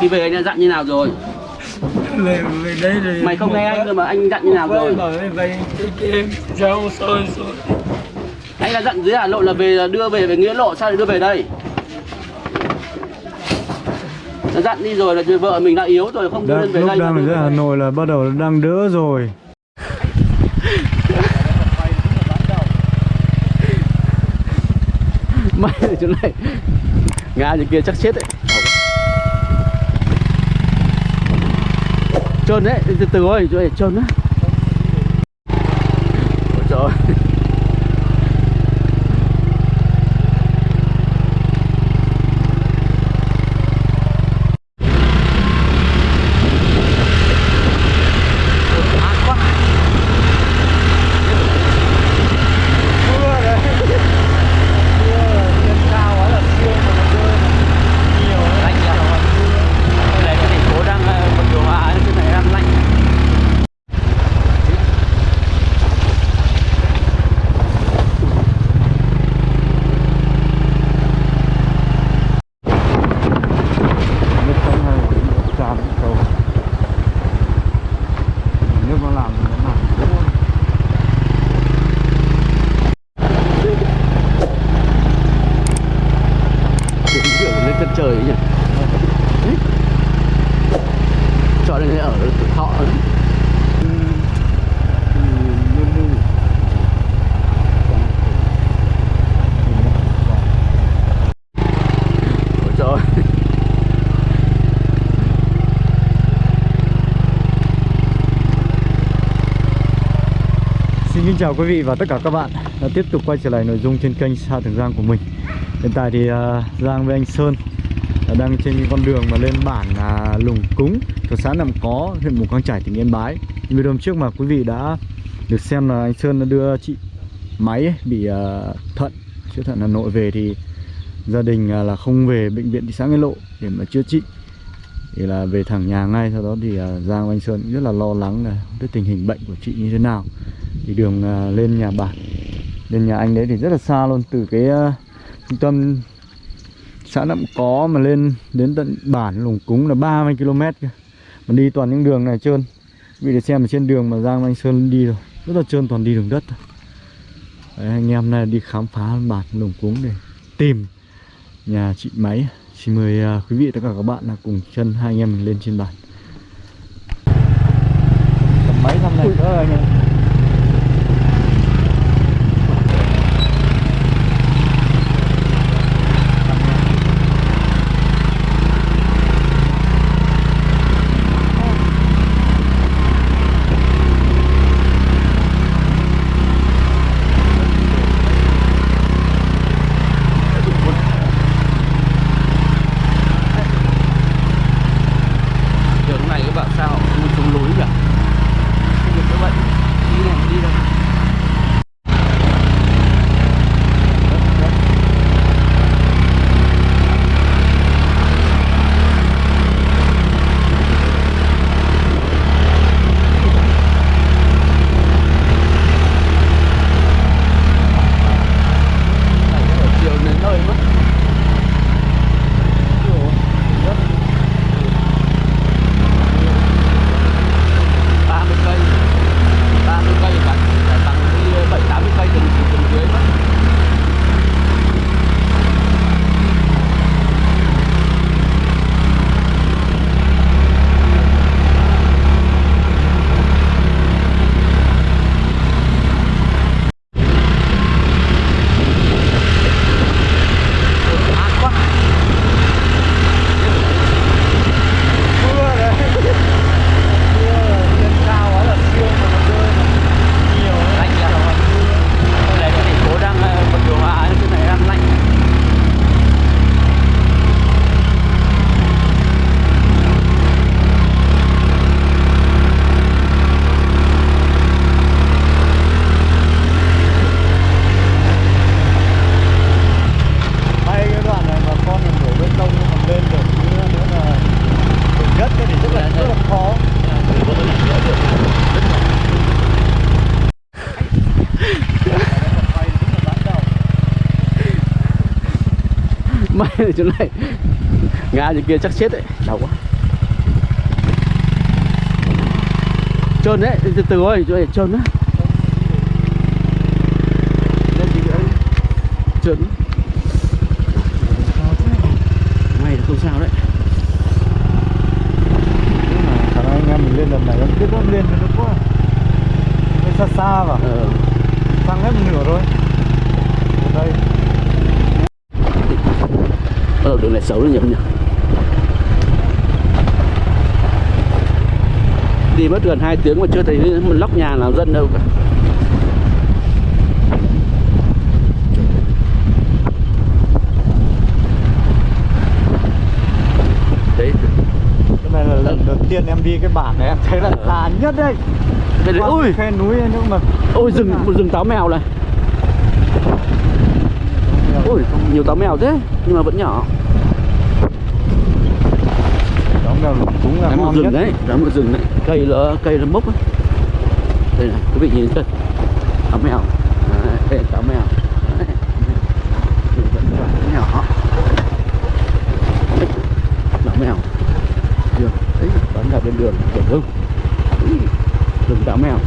Khi về anh đã dặn như nào rồi? về về đây rồi Mày không nghe anh rồi mà anh dặn như nào rồi? về về Anh đã dặn dưới Hà Nội là về là đưa về về Nghĩa Lộ sao lại đưa về đây? Đã dặn đi rồi là vợ mình đã yếu rồi không đưa lên về lúc đây. lúc đang ở dưới. Hà Nội là bắt đầu đang đỡ rồi Mày ở chỗ này Ngã như kia chắc chết đấy Trơn đấy, từ từ thôi, chỗ này trơn đấy Ôi trời ơi. Ôi, ác quá. lạnh nhỉ Đây này cái thành phố đang ờ, bật điều hòa trên này đang lạnh nước trong này cũng tràn cầu nước nó làm thì nó làm Đúng kiểu lên chân trời ấy nhỉ Chọn đây ở tuổi thọ ấy. Ôi trời ơi. Xin kính chào quý vị và tất cả các bạn đã tiếp tục quay trở lại nội dung trên kênh Sa Thường Giang của mình. Hiện tại thì à, Giang với anh Sơn đang trên con đường mà lên bản à, Lùng Cúng thuộc xã Nậm Có, huyện Mù Căng Chải, tỉnh Yên Bái. Video hôm trước mà quý vị đã được xem là anh Sơn đã đưa chị máy ấy, bị à, thận, chữa thận Hà Nội về thì gia đình là không về bệnh viện thị xã Nghĩa Lộ để mà chữa trị thì là về thẳng nhà ngay sau đó thì à, Giang anh Sơn cũng rất là lo lắng là cái tình hình bệnh của chị như thế nào. Thì đường à, lên nhà bạn lên nhà anh đấy thì rất là xa luôn từ cái à, trung tâm xã Nậm Có mà lên đến tận bản Lùng Cúng là 30 km mà đi toàn những đường này trơn. Vì để xem ở trên đường mà Giang anh Sơn đi rồi rất là trơn toàn đi đường đất. Thôi. đấy, anh em này đi khám phá bản Lùng Cúng để tìm nhà chị máy xin mời à, quý vị tất cả các bạn là cùng chân hai anh em mình lên trên cầm máy thăm này nữa anh em chỗ này. Ngã như kia chắc chết đấy. Đau quá. Trơn đấy từ từ ơi chỗ này trơn á trơn may là không sao đấy. Khả năng anh em mình lên lần này em biết không lên nó quá. Xa xa vào ờ. Tăng hết nửa rồi ở đây ờ đường này xấu đấy nhỉ. Đi mất gần 2 tiếng mà chưa thấy một lóc nhà nào dân đâu cả. Đấy. Cái này là lần đầu tiên em đi cái bản này em thấy là Ờ. xa nhất đấy. Đây đấy ui. khe núi nhưng mà ôi rừng một rừng táo mèo này. Ui nhiều táo mèo thế nhưng mà vẫn nhỏ là cũng là ngon rừng đấy, đó một rừng đấy, cây là cây là mốc ấy. Đây này, quý vị nhìn thấy táo mèo, đây táo mèo, nhỏ, táo mèo, chưa, đấy, bắn ra bên đường, đường Úi, rừng táo mèo.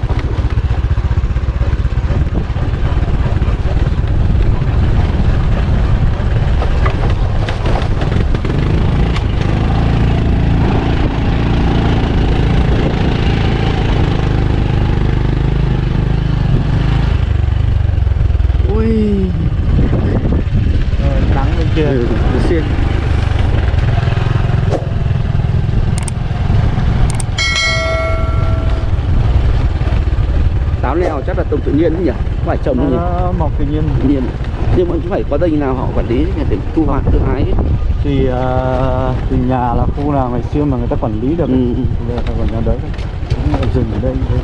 Ui, Ờ, nắng bên kia ừ, xiên. táo leo chắc là trồng tự nhiên đấy nhỉ không phải trồng đâu nhỉ nó mọc tự nhiên. Tự nhiên. Nhưng mà phải có đây nào họ quản lý để thu hoạch tự hái ấy. thì uh, thì nhà là khu nào ngày xưa mà người ta quản lý được Ừ, ừ. bây giờ ta còn nhà đấy. Cũng rừng ở đây thôi.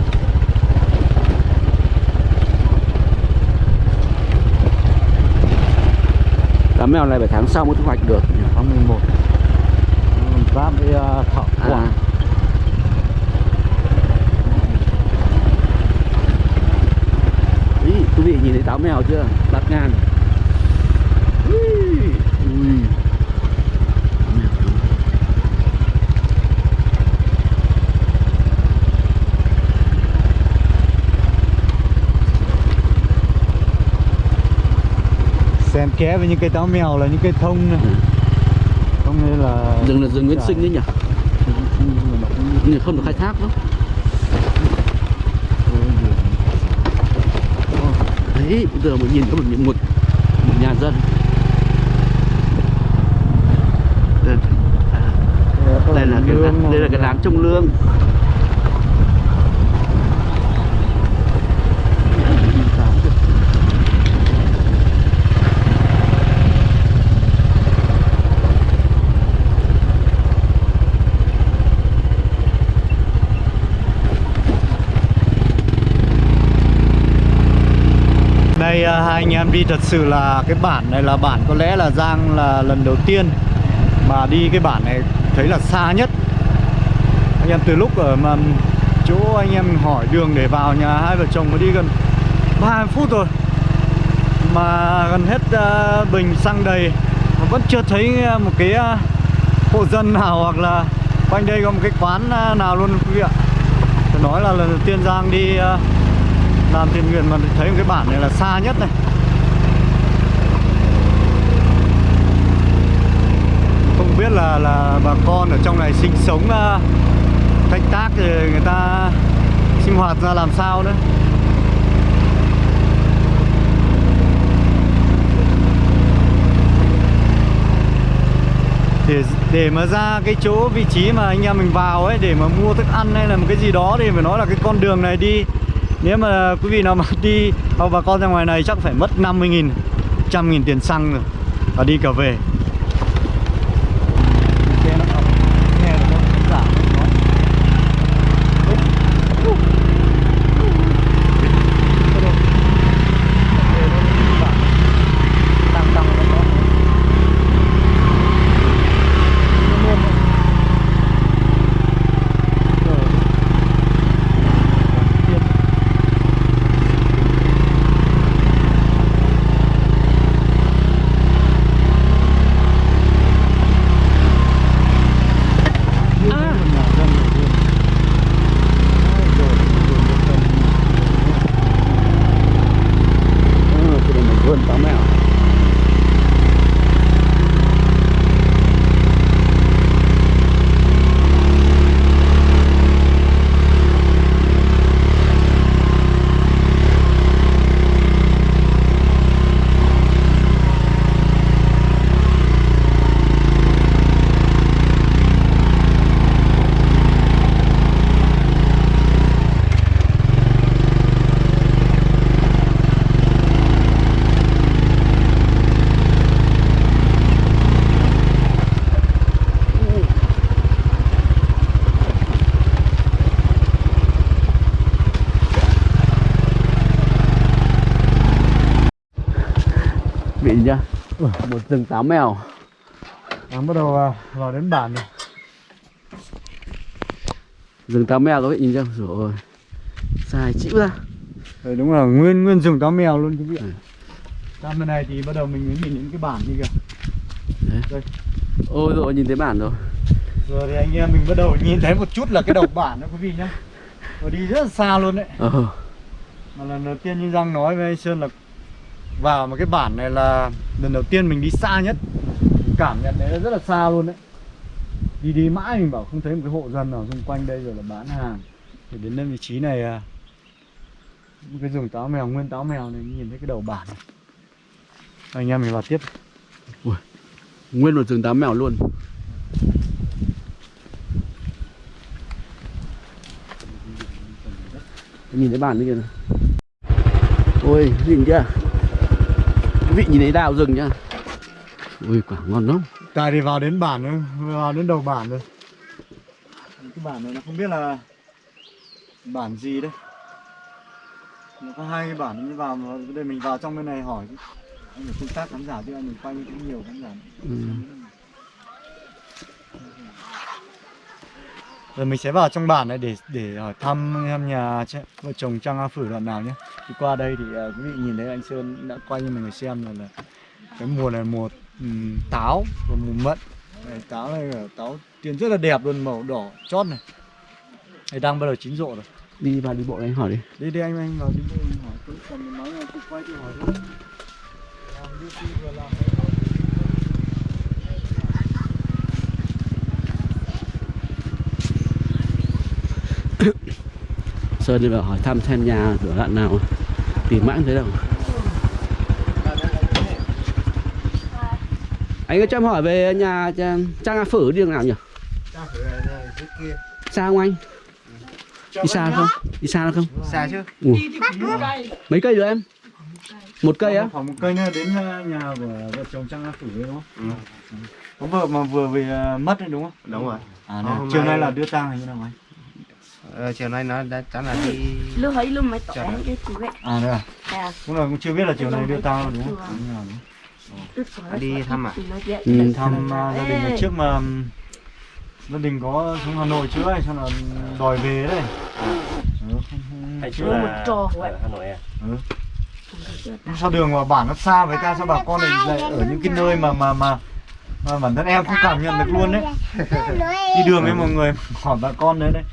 Cá mèo này phải tháng sau mới thu hoạch được tháng 11 Ừ, giáp với uh, thọ à. quả Ý, táo mèo chưa? Bát ngàn. Ui, ui. Xen ké với những cây táo mèo là những cây thông này. Ừ. thông này là rừng là rừng nguyên sinh đấy nhỉ? Không được khai thác đâu đấy bây giờ mình nhìn có một một, một nhà dân. Đây, là cái đây là cái láng trông lương. Nay à, hai anh em đi thật sự là cái bản này là bản có lẽ là Giang là lần đầu tiên mà đi cái bản này thấy là xa nhất. Anh em từ lúc ở mà chỗ anh em hỏi đường để vào nhà hai vợ chồng mới đi gần 30 phút rồi mà gần hết à, bình xăng đầy mà vẫn chưa thấy à, một cái hộ dân nào hoặc là quanh đây có một cái quán nào luôn quý vị ạ. Nói là lần đầu tiên Giang đi uh, làm thiên nguyên mà thấy một cái bản này là xa nhất này. Không biết là là bà con ở trong này sinh sống uh, canh tác thì người ta sinh hoạt ra làm sao nữa để để mà ra cái chỗ vị trí mà anh em mình vào ấy để mà mua thức ăn hay là một cái gì đó thì phải nói là cái con đường này đi nếu mà quý vị nào mà đi hoặc bà con ra ngoài này chắc phải mất 50 nghìn, trăm nghìn tiền xăng rồi. Và đi cả về. Một rừng táo mèo. Đang bắt đầu à, vào đến bản rồi. Rừng táo mèo các vị nhìn chưa rồi. Dài chịu ra. Đấy, đúng là nguyên nguyên rừng táo mèo luôn quý vị ạ. Ừ. Sang bên này thì bắt đầu mình mới nhìn những cái bản như kìa. Ôi rồi nhìn thấy bản rồi. Rồi thì anh em mình bắt đầu nhìn thấy một chút là cái đầu bản đó quý vị nhá. Rồi đi rất là xa luôn đấy. Ờ. Mà lần đầu tiên như Giang nói với anh Sơn là vào một cái bản này là lần đầu tiên mình đi xa nhất. Cảm nhận đấy là rất là xa luôn đấy. Đi đi mãi mình bảo không thấy một cái hộ dân nào xung quanh đây rồi là bán hàng. Thì đến đến vị trí này à, Một cái rừng táo mèo, nguyên táo mèo này nhìn thấy cái đầu bản này. Anh em mình vào tiếp. Nguyên một rừng táo mèo luôn. Nhìn thấy bản như kìa. Này ôi nhìn chưa vị nhìn thấy đào rừng nhá. Ui quả ngon lắm. Tại thì vào đến bản rồi, vào đến đầu bản rồi Cái bản này nó không biết là bản gì đấy Nó có hai cái bản như vào mà đây mình vào trong bên này hỏi chứ. Anh phải tương tác khán giả chứ anh mình quay cũng nhiều khán giả. Ừ. Rồi mình sẽ vào trong bản này để để hỏi thăm em nhà vợ chồng Trang A Phử đoạn nào nhé. Đi qua đây thì à, quý vị nhìn thấy anh Sơn đã quay cho mình xem là, là cái mùa này mùa ừm, táo và mùa mận. Đây, Táo này là táo tiền rất là đẹp luôn màu đỏ chót này. Đây đang bắt đầu chín rộ rồi. Đi vào đi bộ này hỏi đi. Đi đi anh anh vào đi bộ anh hỏi. Tôi mình nói là tôi quay tôi hỏi thôi Làm YouTube vừa làm Sơn đi vào hỏi thăm xem nhà cửa đoạn nào. Tìm mãi không thấy đâu. Anh có cho em hỏi về nhà Trang Trang A Phử đi đường nào nhỉ? Xa không anh? Đi xa không? đi xa không? Xa chứ. Ủa, mấy cây rồi em? Một cây á? Khoảng một cây nữa đến uh, nhà của vợ chồng Trang A Phử đúng không? Có vợ mà vừa về uh, mất đấy đúng không? đúng rồi. À, Ờ, chiều nay nay- là đưa tang hay như nào anh? Ờ, chiều nay nó đã chắc là đi lúc ấy lúc mới tỏ Chào cái chú vậy À đây à? à Cũng là cũng chưa biết là chiều nay đưa tang đúng không? Như nào đúng? đi thăm à? Ừ. Thăm uh, gia đình là trước mà gia đình có xuống Hà Nội trước ấy, xong là đòi về đấy. Ừ, Hay chưa chưa là- ở Hà Nội à? sao đường mà bản nó xa với ta sao bà con này lại ở những cái nơi mà mà mà mà bản thân em không cảm nhận được luôn đấy. Đi đường với mọi người. Hỏi bà con đấy đấy.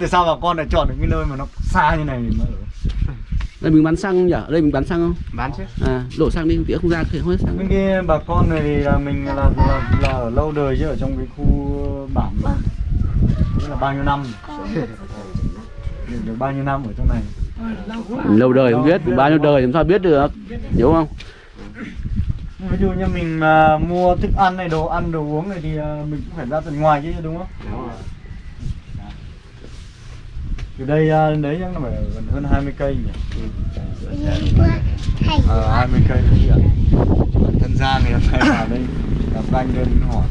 Tại sao bà con lại chọn được cái nơi mà nó xa như này để mà ở đây mình bán xăng nhỉ? Ở đây mình bán xăng không? Bán chứ. À đổ xăng đi tía không ra thì không hết xăng. Bên kia bà con này thì là mình là, là, là ở lâu đời chứ ở trong cái khu bản mà. Tức là bao nhiêu năm? Được, được bao nhiêu năm ở trong này? Lâu đời không biết bao nhiêu đời làm sao biết được? Hiểu không ví dụ như mình mà mua thức ăn này đồ ăn đồ uống này thì à, mình cũng phải ra tận ngoài chứ đúng không? Từ đây à, đến đấy chắc là phải gần hơn 20 cây nhỉ? Ờ 20 cây đấy ạ. Thân Giang thì phải vào đây gặp anh lên hỏi.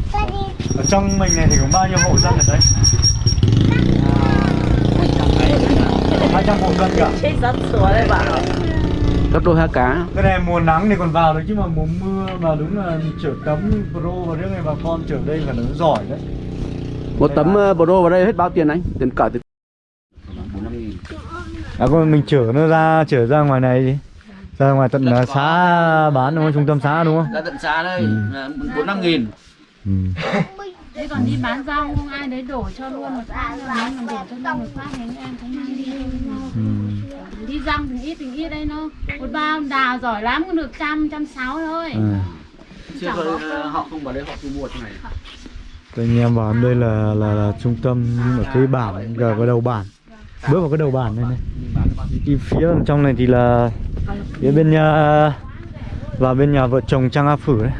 Ở trong mình này thì có bao nhiêu hộ dân ở đây? Hai trăm hộ dân cả chết rất sủa đấy bảo gấp đôi hai cá. Cái này mùa nắng thì còn vào được chứ mà mùa mưa mà đúng là chở tấm pro và riêng này bà con chở đây phải là nó giỏi đấy. Một tấm uh, pro vào đây hết bao tiền anh? Tiền cả tiền À còn mình chở nó ra chở ra ngoài này đi. Ra ngoài tận uh, xã bán đúng không? Trung tâm xã đúng không? Ra tận xa đây bốn năm nghìn. Ừ. Thế còn đi bán rau không? Ai đấy đổ cho luôn một phát mà đổ cho luôn một phát thì em cũng mang đi. Ừ. đi răng thì ít thì ít đây nó. Một bao đào giỏi lắm cũng được trăm trăm sáu thôi. À. chưa rồi ờ, họ không vào đây họ thu mua này. Các anh em vào đây là là, là trung tâm ở cái bản gần cái đầu bản. Bước vào cái đầu bản này này. Đi phía trong này thì là phía bên nhà vào bên nhà vợ chồng Trang A Phử đấy.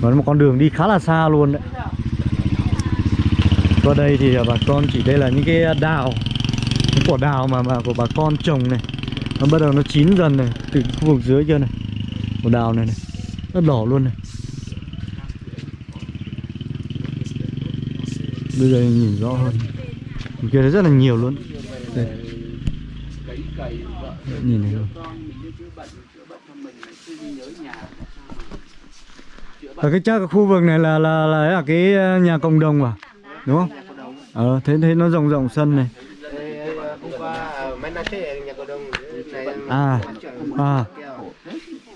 Và nó một con đường đi khá là xa luôn đấy. Qua đây thì bà con chỉ đây là những cái đào quả đào mà mà của bà con trồng này. Nó bắt đầu nó chín dần này từ khu vực dưới kia này. Quả đào này này nó đỏ luôn này. Bây giờ nhìn rõ hơn. Bên kia rất là nhiều luôn. Đây. Nhìn này luôn ở cái chắc cái khu vực này là là là, là cái à, nhà cộng đồng à? Đúng không? Ờ thế thế nó rộng rộng sân này hôm qua ở mấy năm thế nhà cổ đông này à à.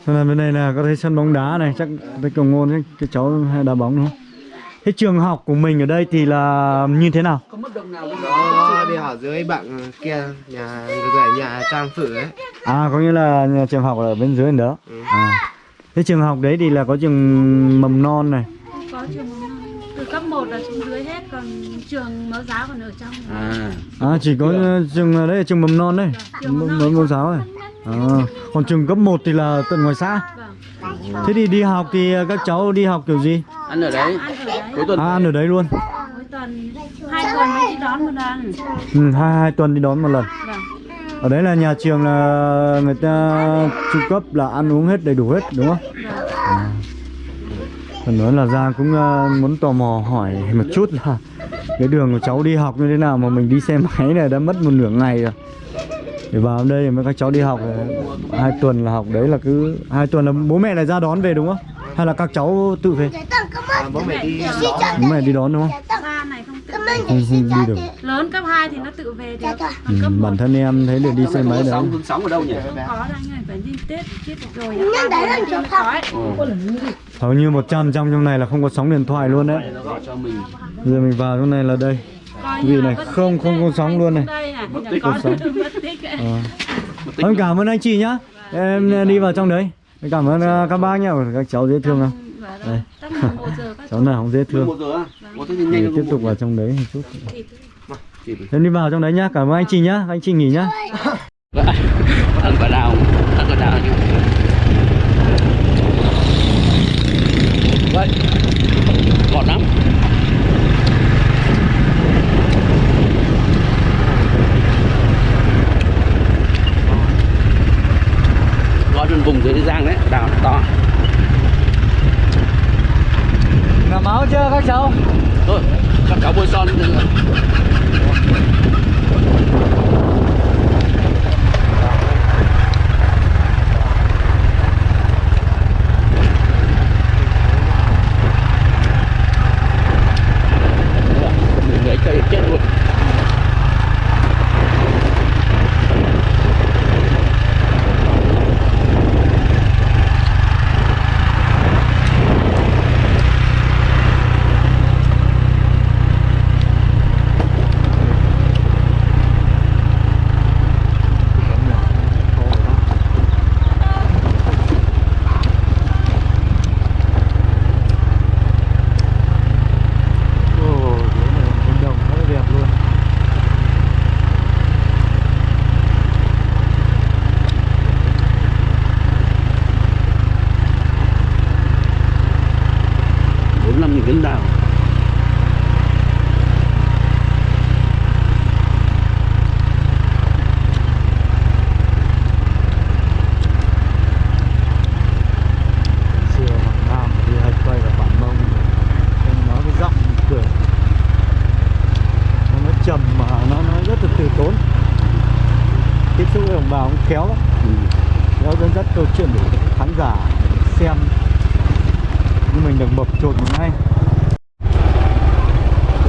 Thế là bên này là có thấy sân bóng đá này chắc cái cầu ngôn cái, cái cháu hay đá bóng đúng không? Thế trường học của mình ở đây thì là như thế nào? Nó đi học dưới bạn kia nhà người nhà trang phử ấy. À có nghĩa là nhà trường học ở bên dưới đó. À. Thế trường học đấy thì là có trường mầm non này. Có trường mầm non. Từ cấp 1 là xuống dưới hết còn trường mẫu giáo còn ở trong. À. À chỉ có ờ, trường ở đây là trường mầm non đấy. Trường mầm mẫu non mẫu giáo này à, còn trường cấp 1 thì là tận ngoài xã. Vâng thế thì đi học thì các cháu đi học kiểu gì? Ăn ở đấy. Ăn ở đấy. Cuối tuần à ăn ở đấy luôn. Hai tuần mới đi đón một lần. Ừ, hai hai tuần đi đón một lần. Vâng. Ở đấy là nhà trường là người ta trung cấp là ăn uống hết đầy đủ hết đúng không? À. phần nữa là ra cũng ờ, muốn tò mò hỏi một chút là cái đường của cháu đi học như thế nào mà mình đi xe máy này đã mất một nửa ngày rồi để vào đây mới các cháu đi học hai tuần là học đấy là cứ hai tuần là bố mẹ lại ra đón về đúng không? Hay là các cháu tự về? À, bố mẹ đi đón. bố mẹ đi đón đúng không? không không, không đi được. lớn cấp 2 thì nó tự về được. Ừ, còn cấp 1 bản thân em thấy được đi xe máy đấy. sống hương sống ở đâu nhỉ? Không có đâu anh ơi phải đi tết chết rồi nhân đấy là trường học hầu như 100 trăm trong này là không có sóng điện thoại luôn đấy. Nó gọi cho mình. Giờ mình vào trong này là đây Vì này không- không có sóng luôn này. Không sóng. mất tích ấy. Ờ. Em cảm ơn anh chị nhá. Em đi vào trong đấy. Em Cảm ơn ờ, các bác nhá Các cháu dễ thương không Vâng, Đây. Giờ các Cháu nào không dễ thương. 11 giờ á. Có thế thì Để tiếp tục vào trong đấy một chút. Em đi vào trong đấy nhá. Cảm ơn anh chị nhá. Anh chị nghỉ nhá. Ăn quả đào. Ăn quả đào vậy ngọt lắm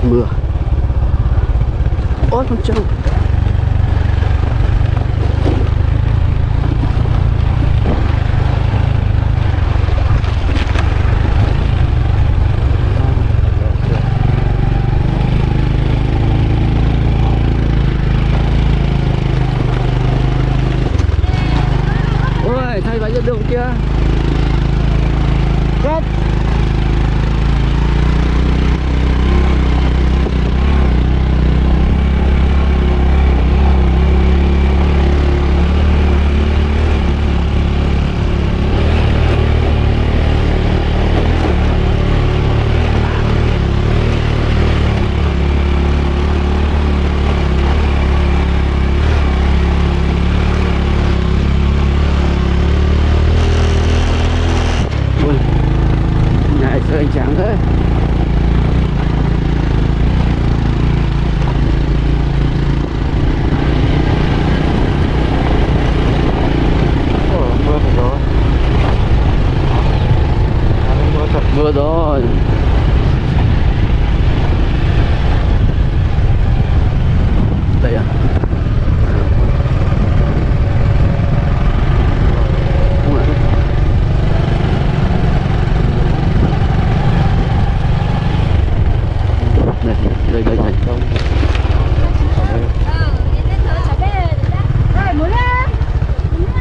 mưa. Ôi con trâu ôi thay váy dẫn đường kia Cắt.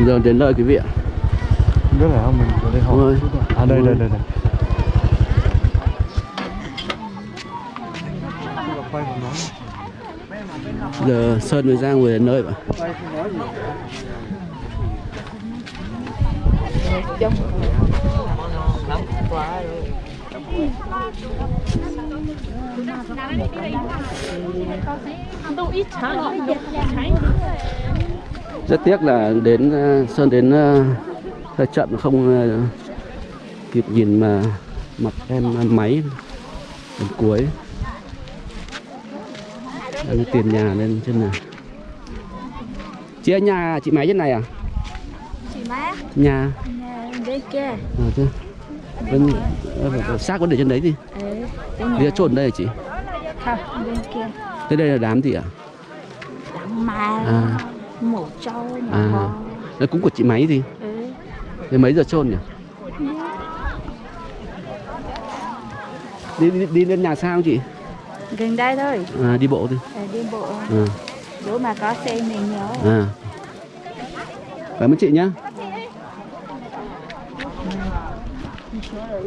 đường đến nơi quý vị ạ. Biết phải không mình có đây hỏi Ôi. À đây đây đây đây. giờ sơn với giang vừa đến nơi vậy rất tiếc là đến ờ, sơn đến ờ, hơi chậm không ờ, kịp nhìn mà mặt em máy đến cuối. Đang tiền nhà lên trên này. Chị ở nhà chị máy trên này à? Chị má, nhà. Nhà bên kia. à, thế. bên ờ, xác có để trên đấy thì Ừ, đi trộn đây hả chị? Không, bên kia. thế đây là đám gì ạ? Đặng mà, à mổ trâu, mổ À. bò. cũng của chị máy gì Ừ. thế mấy giờ trôn nhỉ đi, đi, đi lên nhà sao chị Gần đây thôi, à, đi bộ đi à, đi bộ. à, Bữa mà có xe mình nhớ. à. cảm ơn chị nhá Ờ,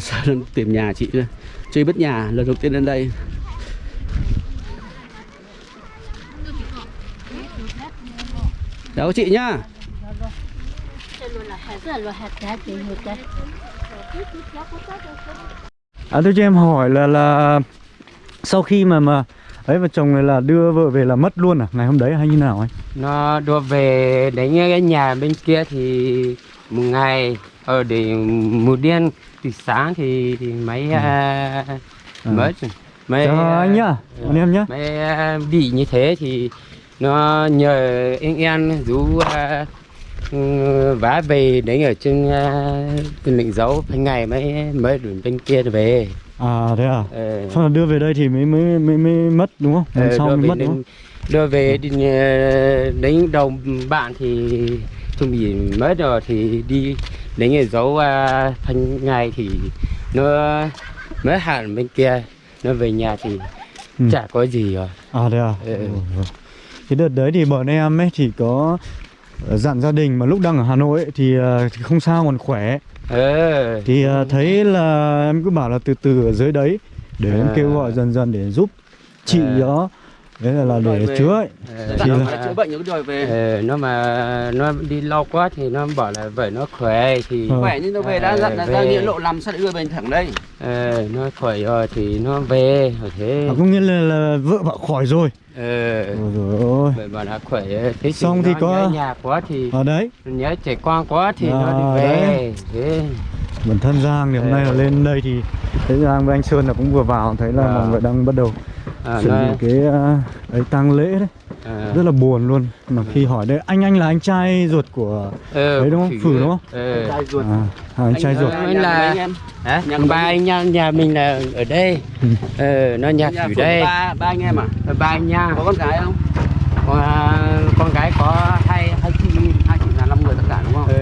sao đang tìm nhà chị chưa biết nhà lần đầu tiên lên đây. Chào chị nhá. À tôi cho em hỏi là là sau khi mà mà ấy vợ chồng này là đưa vợ về là mất luôn à? Ngày hôm đấy hay như nào anh? nó đưa về đến cái nhà bên kia thì một ngày ở để một đêm từ sáng thì, thì mấy à, mất rồi. mấy Chào anh nhá, anh em nhá. mấy à, bị như thế thì nó nhờ anh em rủ à, ừ, vá về đến ở trên à, trên lệnh dấu mấy ngày mới mới được bên kia về À thế à? Ờ. Xong là đưa về đây thì mới mới mới, mới mất đúng không? Lần Ờ, sau đưa mới về mất đúng không? đưa về đi, ờ, đến đầu bạn thì chuẩn bị mất rồi thì đi đến ngày dấu uh, thanh ngày thì nó mới hẳn bên kia nó về nhà thì Ừ. chả có gì rồi À thế à? Ừ. Ừ, ừ. Cái đợt đấy thì bọn em ấy thì có ờ, dặn gia đình mà lúc đang ở Hà Nội ấy, thì, ờ, thì không sao còn khỏe ờ thì ờ, thấy là em cứ bảo là từ từ ở dưới đấy để em À. kêu gọi dần dần để giúp chị À. đó đấy là, là Đòi để về. chữa ấy. Ờ, Thì nó là- chữa bệnh những đòi về. Ờ, nó mà nó đi lâu quá thì nó bảo là vậy nó khỏe thì Ờ. khỏe nhưng nó về đã dặn là Về. ra nghĩa lộ làm sao để đưa về thẳng đây? Ờ, nó khỏe rồi thì nó về rồi thế. À, có nghĩa là, là vợ bảo khỏi rồi. Ờ. Ôi vậy mà đã khỏe. Thế thì Xong thì nó có- nhớ nhà quá thì ở đấy. nhớ trẻ con quá thì À, nó đi về. đấy. thế. Bản thân Giang thì hôm nay là lên đây thì thấy Giang với anh Sơn là cũng vừa vào thấy là À. mọi người đang bắt đầu à, chuẩn bị cái ờ, ấy tang lễ đấy. À, rất là buồn luôn. Mà khi hỏi đây anh anh là anh trai ruột của ờ, đấy đúng không? Phử đúng không? ờ, trai ruột. À, à, anh trai ruột. Anh là- anh hả? Nhà ba anh nhà, nhà mình là ở đây. Ừ. ờ, nó nhà nhà phử đây. ba ba anh em à? Ờ, ba anh nha. Có con gái không? Con, con gái có hai hai chị hai chị là năm người tất cả đúng không? Ờ,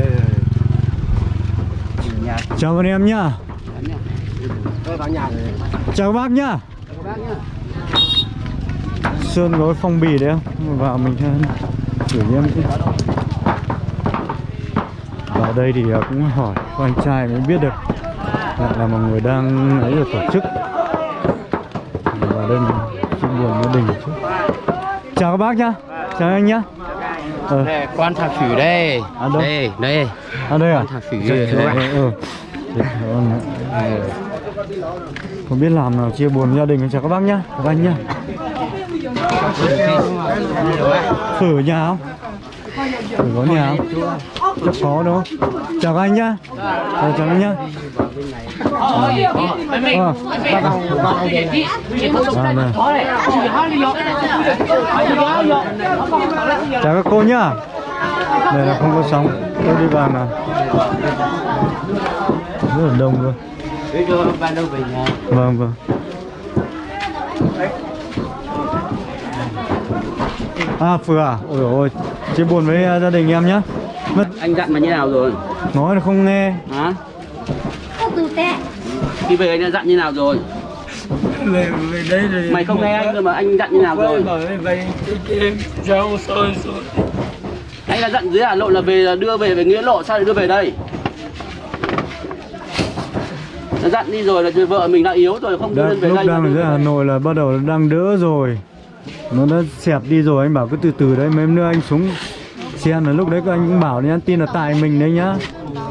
nhà. Chào anh em. Nhá chào bác nhá các bác nhá Sơn có cái phong bì đấy không? Vào mình thử em chứ. Vào đây thì à, cũng hỏi có anh trai mới biết được lại là một người đang ấy là tổ chức. Vào đây mình buồn gia đình chút. Chào các bác nhá. Chào anh nhá. Ờ, đây, con thằng phử đây. À, đâu? đây đây. À đây à? Thằng phử Dạ, dạ, dạ, ừ. Ờ. không biết làm nào chia buồn gia đình chào các bác nhá. Các anh nhá Phở nhà không? Phở có nhà không? Chắc có đúng không? Chào các anh nhá Chào, chào anh nhá này. Chào các cô nhá Đây là không có sóng Tôi đi vào nào Rất là đông luôn Vâng vâng À Phừa à? Ôi dồi ôi Chia buồn với uh, gia đình em nhé mất anh dặn mà như nào rồi? Nói là không nghe. Hả? Khi về anh đã dặn như nào rồi? Về về đây rồi mày không nghe anh cơ mà anh dặn như nào rồi? về em rau sôi sôi anh đã dặn dưới hà nội là về là đưa về về nghĩa lộ sao lại đưa về đây? Đã dặn đi rồi là vợ mình đã yếu rồi không đưa lên về lúc đây đang ở dưới. Hà Nội là bắt đầu đang đỡ rồi nó đã xẹp đi rồi anh bảo cứ từ từ đấy mấy nữa anh xuống xe là lúc đấy các anh cũng bảo nhá tin là tại mình đấy nhá.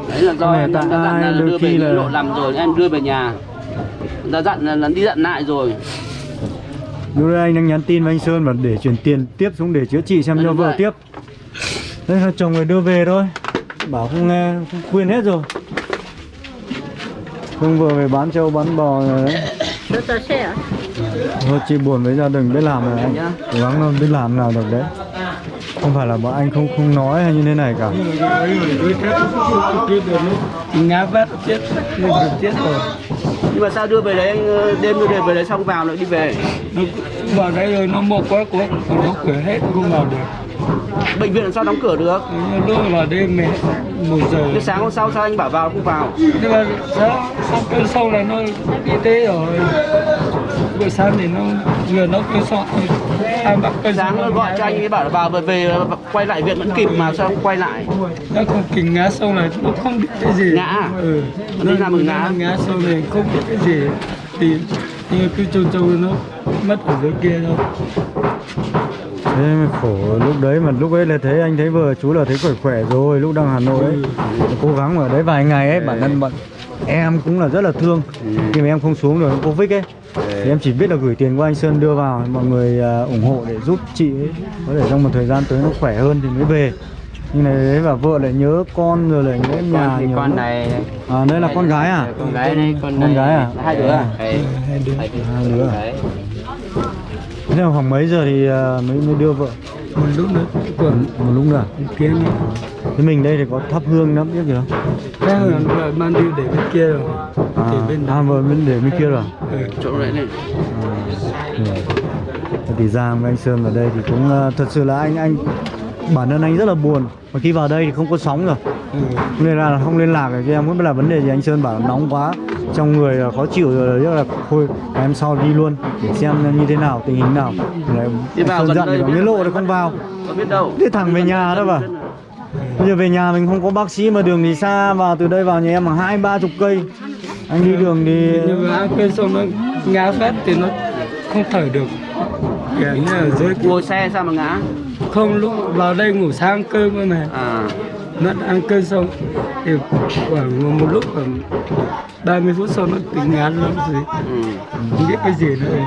Đấy là do Mà em tại là ai đôi đưa về khi là- lộ làm rồi em đưa về nhà. Đã dặn là, đi dặn lại rồi. Lúc đấy anh đang nhắn tin với anh Sơn và để chuyển tiền tiếp xuống để chữa trị xem Đúng cho vợ tiếp. Đấy là chồng người đưa về thôi. Bảo không nghe không quên hết rồi. Không vừa về bán trâu bán bò rồi đấy thôi chị buồn với gia đình biết làm rồi. Anh Nhá. cố gắng đâu biết làm nào được đấy. Không phải là bọn anh không không nói hay như thế này cả. Ngã vắt chết chết rồi. Nhưng mà sao đưa về đấy anh ờ, đêm đưa về về đấy xong vào lại đi về? Nó vào đây rồi nó một quá quá nó cửa hết không vào được. Bệnh viện làm sao đóng cửa được? Lúc vào đêm mẹ một giờ. Cái sáng hôm sau sao anh bảo vào không vào? Nhưng mà sáng sau cơn sâu là nó y tế rồi buổi sáng thì nó vừa nó cơn sâu ai bắt cơn sáng nó gọi cho anh ấy bảo là vào về, về quay lại viện vẫn kịp mà sao không quay lại? Nó không kịp ngã sâu này nó không biết cái gì. Ngã à? ừ. Nó ra ngã. ngã sâu này không biết cái gì. Thì như cứ trâu trâu nó mất ở dưới kia thôi thế mới khổ. Lúc đấy mà lúc ấy là thấy anh thấy vợ chú là thấy khỏe khỏe rồi lúc đang Hà Nội ấy. Cố gắng ở đấy vài ngày ấy bản thân bọn em cũng là rất là thương. Khi mà em không xuống được Covid ấy thì em chỉ biết là gửi tiền qua anh Sơn đưa vào mọi người à, ủng hộ để giúp chị ấy. Có thể trong một thời gian tới nó khỏe hơn thì mới về. Nhưng này đấy và vợ lại nhớ con rồi lại nhớ nhà nhiều con này à đây là con gái à? con gái này con Con gái à? hai đứa à? Hai đứa thế là khoảng mấy giờ thì à, mới mới đưa vợ? Một lúc nữa còn một lúc nữa à? kia nữa thế mình đây thì có thắp hương lắm biết gì không? Cái là là mang đi để bên kia rồi. À, thì bên à vợ bên để bên kia rồi ừ. chỗ đấy này. Ừ. thì Giang với anh Sơn vào đây thì cũng thật sự là anh anh bản thân anh rất là buồn. Mà khi vào đây thì không có sóng rồi. Ừ. nên là không liên lạc được cho em. Không biết là vấn đề gì anh Sơn bảo nóng quá trong người là khó chịu rồi rất là thôi em sau đi luôn để xem như thế nào tình hình nào. Rồi Đi vào Sơn gần dặn đây thì biết lộ thì không vào. Có biết đâu. Đi thẳng về nhà đó mà bây giờ về nhà mình không có bác sĩ mà đường thì xa vào từ đây vào nhà em mà hai ba chục cây. Anh đi đường thì nhưng mà ăn cơn xong nó ngã phát thì nó không thở được. Kiểu như là dưới ngồi xe sao mà ngã? Không lúc vào đây ngủ sáng cơm cơ mà. À nó ăn cơm xong thì khoảng một, lúc khoảng 30 phút sau nó tỉnh ngán lắm rồi ừ. không biết cái gì nữa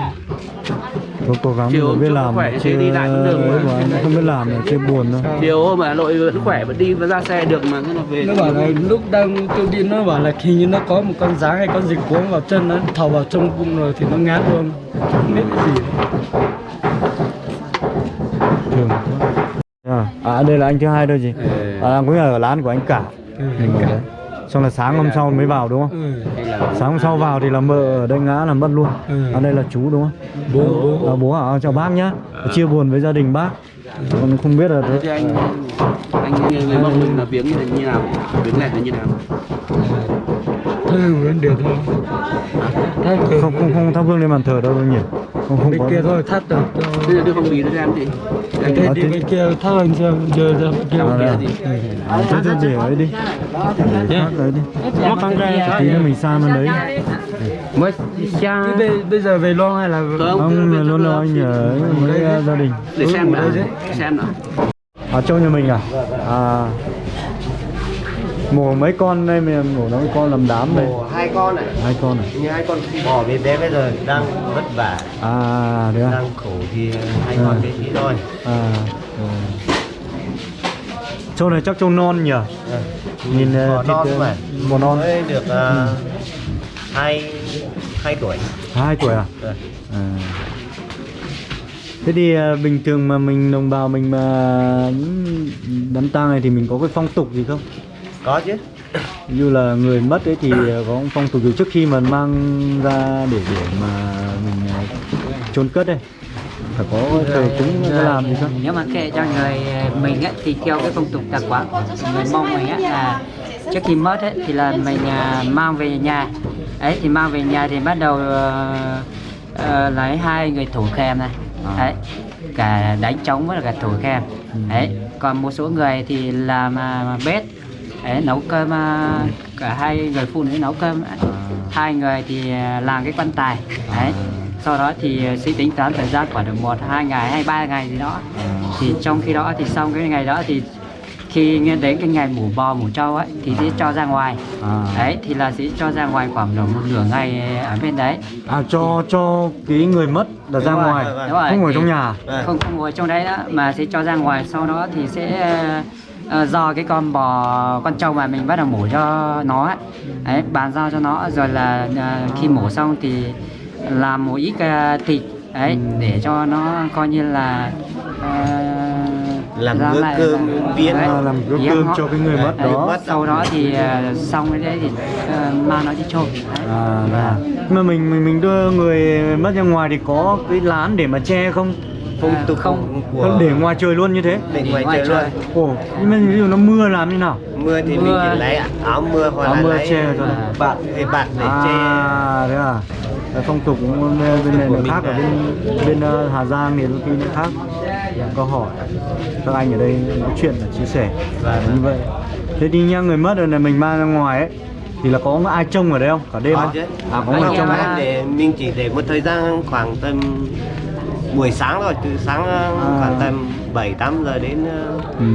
có cố gắng Chiều biết làm khỏe chứ đi lại cũng được mà. mà không biết làm là chưa buồn đâu chiều hôm ở Hà Nội vẫn khỏe vẫn đi vẫn ra xe được mà thế là về nó bảo là lúc đang tôi đi nó bảo là hình như nó có một con rắn hay con gì cuốn vào chân nó thò vào trong bụng rồi thì nó ngán luôn không biết cái gì nữa. thường à, đây là anh thứ hai thôi gì Ừ. à cũng là ở lán của anh cả. Ừ, xong là sáng hôm sau mới vào đúng không? Ừ. Sáng hôm sau vào thì là mợ ở đây ngã là mất luôn. Ừ. à đây là chú đúng không? Bố. Bố. À, bố à chào bác nhá. Chia buồn với gia đình bác. Còn không biết là thế anh anh người mông mình là viếng như thế nào? Viếng lẹt là như nào? Thôi vấn đề thôi thắt không không không thắp hương lên bàn thờ đâu đâu nhỉ không bên kia thôi thắt được cho thế là đưa phong bì nó cho em gì anh Ờ, đi bên kia thắt lên xem giờ ra bên kia À, à, thế thôi để ấy đi. Để phát đấy đi. Tí nữa mình sang bên đấy. Mới Thế bây, bây giờ về lo hay là không là luôn là anh ở với uh, gia đình. Để xem đã đấy. Chứ. để xem nào. Ở châu nhà mình à? À mổ mấy con đây mình mổ nó con làm đám đây. hai con này hai con à? Như hai con bò bé bé bây giờ đang vất vả. À thế à? Đang khổ thì hai Ừ. con bé tí thôi. À ừ. châu này chắc châu non nhỉ? Nhìn bò uh, non thịt, uh, mà. bò non. Mới được ờ, hai hai tuổi. Hai tuổi à? Rồi. à. Thế thì uh, bình thường mà mình đồng bào mình mà đám tang này thì mình có cái phong tục gì không có chứ. Như là người mất ấy thì uh, có phong tục gì trước khi mà mang ra để để mà mình uh, chôn cất đây. Phải có thờ cúng cái làm gì không nếu mà kệ cho người mình ấy, thì theo cái phong tục tập quán người mông mình ấy, là trước khi mất ấy, thì là mình à, mang về nhà. Ấy thì mang về nhà thì bắt đầu ờ, ờ, lấy hai người thủ kèm này. Đấy cả đánh trống với cả thủ kèm đấy còn một số người thì làm à, bếp đấy, nấu cơm à, cả hai người phụ nữ nấu cơm hai người thì à, làm cái quan tài. Đấy. Sau đó thì à, sẽ tính toán thời gian khoảng được một hai ngày hay ba ngày gì đó. Thì trong khi đó thì xong cái ngày đó thì khi nghe đến cái ngày mổ bò mổ trâu ấy thì sẽ cho ra ngoài. À, đấy thì là sẽ cho ra ngoài khoảng được một nửa ngày ở bên đấy. À cho cho cái người mất là ra rồi, ngoài. đúng rồi. không ngồi Thì- trong nhà. không không ngồi trong đấy đó mà sẽ cho ra ngoài. Sau đó thì sẽ ờ, do cái con bò con trâu mà mình bắt đầu mổ cho nó ấy. đấy bàn giao cho nó rồi là ờ, khi mổ xong thì làm một ít ờ, thịt đấy để cho nó coi như là ờ, Làm bữa lại cơm là- viên. đấy, À, làm bữa cơm họ. cho cái người mất Đấy, đó. sau đó thì ờ, xong cái đấy thì ờ, mang nó đi chôn Đấy. à là mà mình mình mình đưa người mất ra ngoài thì có cái lán để mà che không phong À, tục không. của Không để ngoài trời luôn như thế? Để ngoài ngoài trời trời. luôn ồ nhưng mà ví dụ nó mưa làm như nào? Mưa thì Mưa. mình chỉ lấy áo mưa hoặc Áo là mưa lấy che thôi. bạt thì bạt để che. à thế à? Phong tục cũng bên bên này nó khác ở là- bên bên ờ, Hà Giang thì đôi khi nó khác có hỏi. Các anh ở đây nói chuyện là chia sẻ. Vâng. như vậy. Thế thì nha người mất rồi này mình mang ra ngoài ấy thì là có ai trông ở đây không? Cả đêm Có không? à có người trông để mình chỉ để một thời gian khoảng tầm buổi sáng rồi từ sáng À. khoảng tầm 7 8 giờ đến ờ, ừ.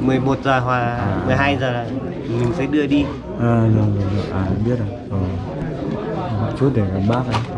11 giờ hoặc 12 giờ là mình sẽ đưa đi. À rồi rồi rồi. À biết rồi. Ờ. chút để gặp bác ấy